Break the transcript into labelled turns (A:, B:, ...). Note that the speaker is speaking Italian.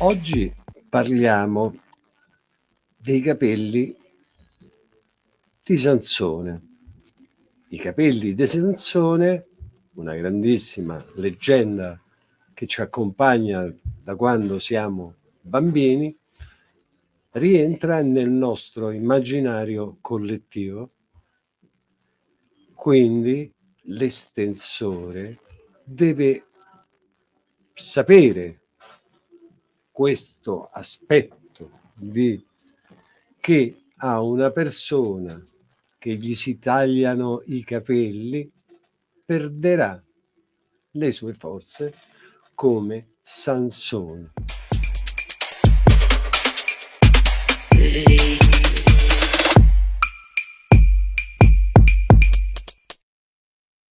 A: Oggi parliamo dei capelli di Sansone. I capelli di Sansone, una grandissima leggenda che ci accompagna da quando siamo bambini, rientra nel nostro immaginario collettivo. Quindi l'estensore deve sapere questo aspetto di che a una persona che gli si tagliano i capelli perderà le sue forze come Sansone.